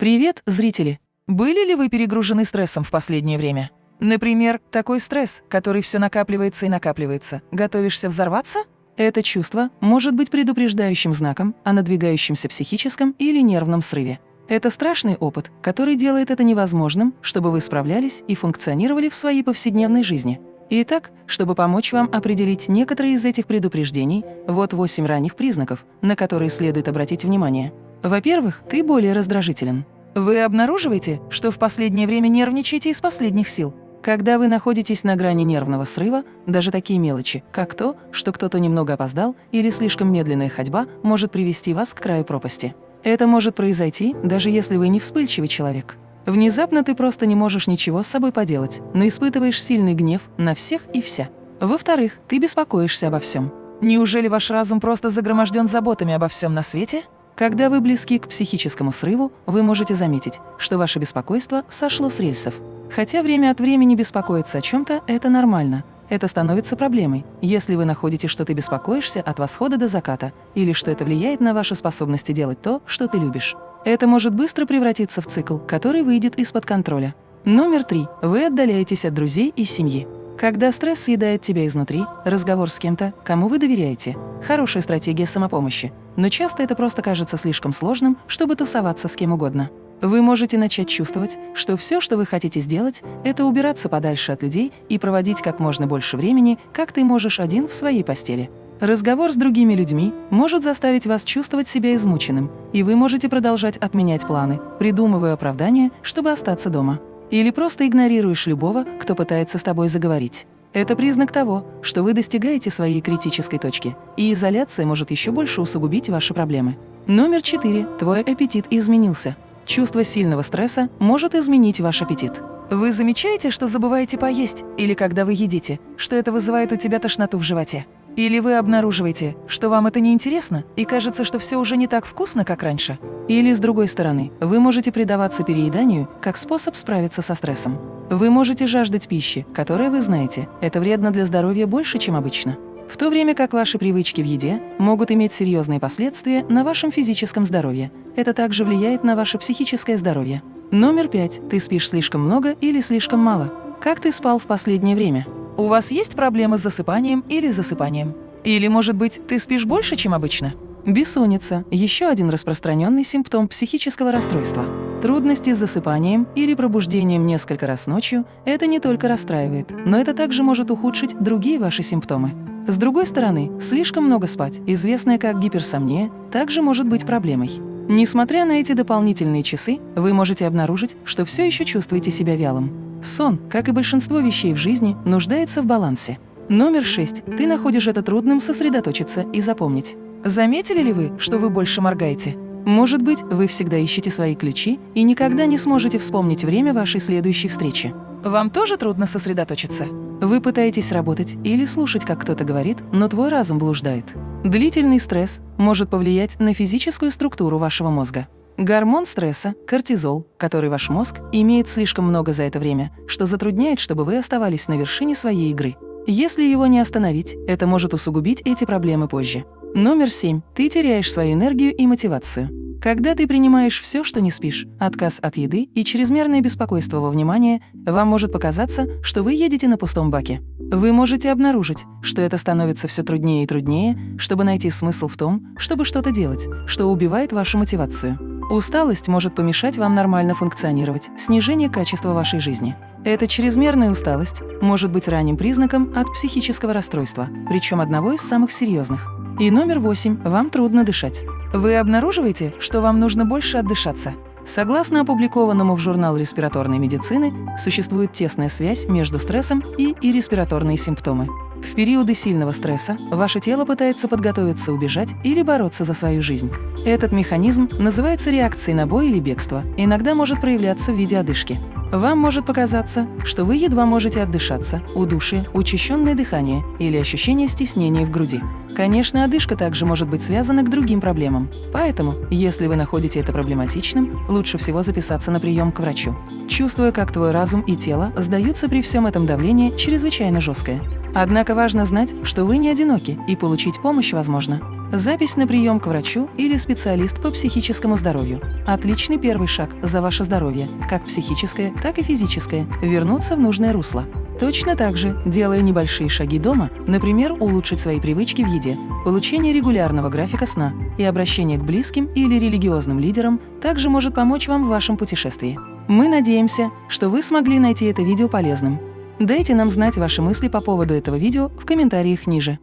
Привет, зрители! Были ли вы перегружены стрессом в последнее время? Например, такой стресс, который все накапливается и накапливается. Готовишься взорваться? Это чувство может быть предупреждающим знаком о надвигающемся психическом или нервном срыве. Это страшный опыт, который делает это невозможным, чтобы вы справлялись и функционировали в своей повседневной жизни. Итак, чтобы помочь вам определить некоторые из этих предупреждений, вот 8 ранних признаков, на которые следует обратить внимание. Во-первых, ты более раздражителен. Вы обнаруживаете, что в последнее время нервничаете из последних сил. Когда вы находитесь на грани нервного срыва, даже такие мелочи, как то, что кто-то немного опоздал или слишком медленная ходьба, может привести вас к краю пропасти. Это может произойти, даже если вы не вспыльчивый человек. Внезапно ты просто не можешь ничего с собой поделать, но испытываешь сильный гнев на всех и вся. Во-вторых, ты беспокоишься обо всем. Неужели ваш разум просто загроможден заботами обо всем на свете? Когда вы близки к психическому срыву, вы можете заметить, что ваше беспокойство сошло с рельсов. Хотя время от времени беспокоиться о чем-то – это нормально. Это становится проблемой, если вы находите, что ты беспокоишься от восхода до заката, или что это влияет на ваши способности делать то, что ты любишь. Это может быстро превратиться в цикл, который выйдет из-под контроля. Номер три. Вы отдаляетесь от друзей и семьи. Когда стресс съедает тебя изнутри, разговор с кем-то, кому вы доверяете – хорошая стратегия самопомощи, но часто это просто кажется слишком сложным, чтобы тусоваться с кем угодно. Вы можете начать чувствовать, что все, что вы хотите сделать, это убираться подальше от людей и проводить как можно больше времени, как ты можешь один в своей постели. Разговор с другими людьми может заставить вас чувствовать себя измученным, и вы можете продолжать отменять планы, придумывая оправдания, чтобы остаться дома. Или просто игнорируешь любого, кто пытается с тобой заговорить. Это признак того, что вы достигаете своей критической точки, и изоляция может еще больше усугубить ваши проблемы. Номер четыре. Твой аппетит изменился. Чувство сильного стресса может изменить ваш аппетит. Вы замечаете, что забываете поесть, или когда вы едите, что это вызывает у тебя тошноту в животе? Или вы обнаруживаете, что вам это не интересно и кажется, что все уже не так вкусно, как раньше? Или, с другой стороны, вы можете предаваться перееданию как способ справиться со стрессом. Вы можете жаждать пищи, которая, вы знаете, это вредно для здоровья больше, чем обычно. В то время как ваши привычки в еде могут иметь серьезные последствия на вашем физическом здоровье. Это также влияет на ваше психическое здоровье. Номер пять. Ты спишь слишком много или слишком мало? Как ты спал в последнее время? У вас есть проблемы с засыпанием или засыпанием? Или, может быть, ты спишь больше, чем обычно? Бессонница – еще один распространенный симптом психического расстройства. Трудности с засыпанием или пробуждением несколько раз ночью – это не только расстраивает, но это также может ухудшить другие ваши симптомы. С другой стороны, слишком много спать, известное как гиперсомния, также может быть проблемой. Несмотря на эти дополнительные часы, вы можете обнаружить, что все еще чувствуете себя вялым. Сон, как и большинство вещей в жизни, нуждается в балансе. Номер шесть. Ты находишь это трудным сосредоточиться и запомнить. Заметили ли вы, что вы больше моргаете? Может быть, вы всегда ищете свои ключи и никогда не сможете вспомнить время вашей следующей встречи. Вам тоже трудно сосредоточиться? Вы пытаетесь работать или слушать, как кто-то говорит, но твой разум блуждает. Длительный стресс может повлиять на физическую структуру вашего мозга. Гормон стресса – кортизол, который ваш мозг имеет слишком много за это время, что затрудняет, чтобы вы оставались на вершине своей игры. Если его не остановить, это может усугубить эти проблемы позже. Номер семь. Ты теряешь свою энергию и мотивацию. Когда ты принимаешь все, что не спишь, отказ от еды и чрезмерное беспокойство во внимание, вам может показаться, что вы едете на пустом баке. Вы можете обнаружить, что это становится все труднее и труднее, чтобы найти смысл в том, чтобы что-то делать, что убивает вашу мотивацию. Усталость может помешать вам нормально функционировать, снижение качества вашей жизни. Эта чрезмерная усталость может быть ранним признаком от психического расстройства, причем одного из самых серьезных. И номер восемь – вам трудно дышать. Вы обнаруживаете, что вам нужно больше отдышаться. Согласно опубликованному в журнал респираторной медицины, существует тесная связь между стрессом и, и респираторные симптомы. В периоды сильного стресса ваше тело пытается подготовиться убежать или бороться за свою жизнь. Этот механизм называется реакцией на бой или бегство иногда может проявляться в виде одышки. Вам может показаться, что вы едва можете отдышаться, удушье, учащенное дыхание или ощущение стеснения в груди. Конечно, одышка также может быть связана к другим проблемам. Поэтому, если вы находите это проблематичным, лучше всего записаться на прием к врачу. Чувствуя, как твой разум и тело сдаются при всем этом давлении чрезвычайно жесткое. Однако важно знать, что вы не одиноки и получить помощь возможно. запись на прием к врачу или специалист по психическому здоровью. Отличный первый шаг за ваше здоровье, как психическое, так и физическое, вернуться в нужное русло. Точно так же, делая небольшие шаги дома, например, улучшить свои привычки в еде, получение регулярного графика сна и обращение к близким или религиозным лидерам также может помочь вам в вашем путешествии. Мы надеемся, что вы смогли найти это видео полезным. Дайте нам знать ваши мысли по поводу этого видео в комментариях ниже.